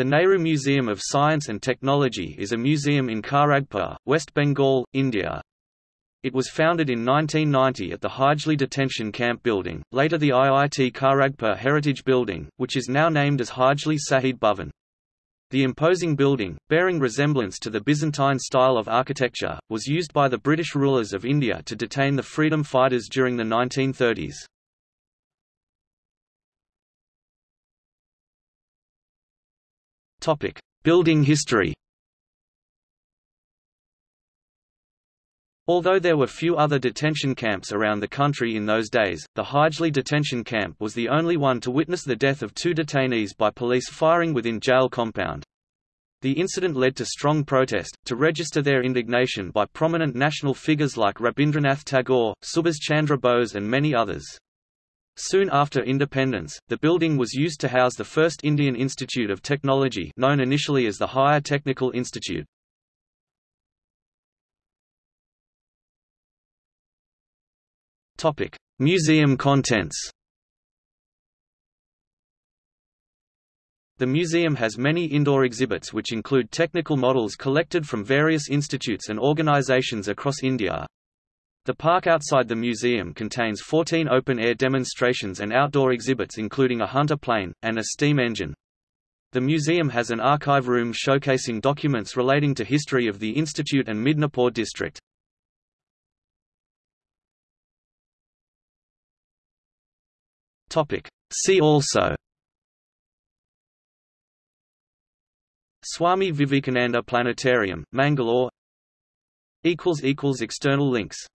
The Nehru Museum of Science and Technology is a museum in Kharagpur, West Bengal, India. It was founded in 1990 at the Hijli Detention Camp building, later the IIT Kharagpur Heritage Building, which is now named as Hijli Shahid Bhavan. The imposing building, bearing resemblance to the Byzantine style of architecture, was used by the British rulers of India to detain the freedom fighters during the 1930s. Topic: Building history. Although there were few other detention camps around the country in those days, the Hijli detention camp was the only one to witness the death of two detainees by police firing within jail compound. The incident led to strong protest, to register their indignation by prominent national figures like Rabindranath Tagore, Subhas Chandra Bose and many others. Soon after independence, the building was used to house the first Indian Institute of Technology known initially as the Higher Technical Institute. Museum contents The museum has many indoor exhibits which include technical models collected from various institutes and organizations across India, the park outside the museum contains 14 open-air demonstrations and outdoor exhibits including a Hunter plane, and a steam engine. The museum has an archive room showcasing documents relating to history of the institute and Midnapore district. See also Swami Vivekananda Planetarium, Mangalore External links